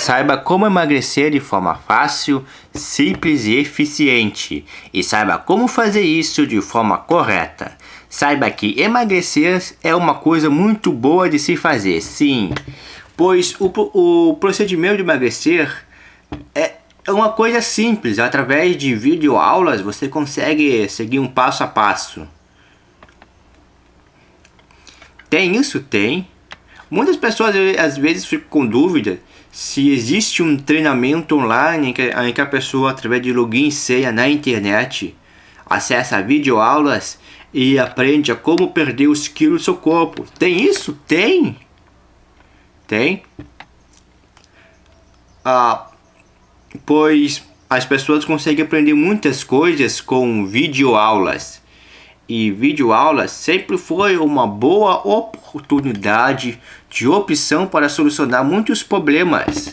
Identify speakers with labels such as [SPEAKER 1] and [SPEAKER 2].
[SPEAKER 1] Saiba como emagrecer de forma fácil, simples e eficiente. E saiba como fazer isso de forma correta. Saiba que emagrecer é uma coisa muito boa de se fazer, sim. Pois o, o procedimento de emagrecer é uma coisa simples. Através de videoaulas você consegue seguir um passo a passo. Tem isso? Tem. Muitas pessoas às vezes ficam com dúvida se existe um treinamento online em que, em que a pessoa, através de login e senha na internet, acessa videoaulas e aprende a como perder os quilos do seu corpo. Tem isso? Tem! Tem. Ah, pois as pessoas conseguem aprender muitas coisas com videoaulas. E videoaulas sempre foi uma boa oportunidade de opção para solucionar muitos problemas.